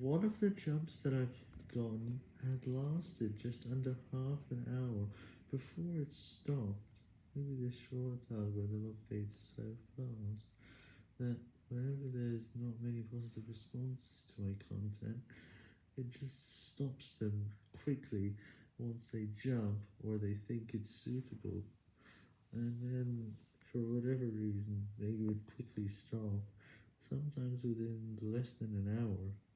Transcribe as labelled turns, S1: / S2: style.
S1: One of the jumps that I've gotten had lasted just under half an hour before it stopped. Maybe the short algorithm updates so fast that whenever there's not many positive responses to my content, it just stops them quickly once they jump or they think it's suitable. And then, for whatever reason, they would quickly stop, sometimes within less than an hour.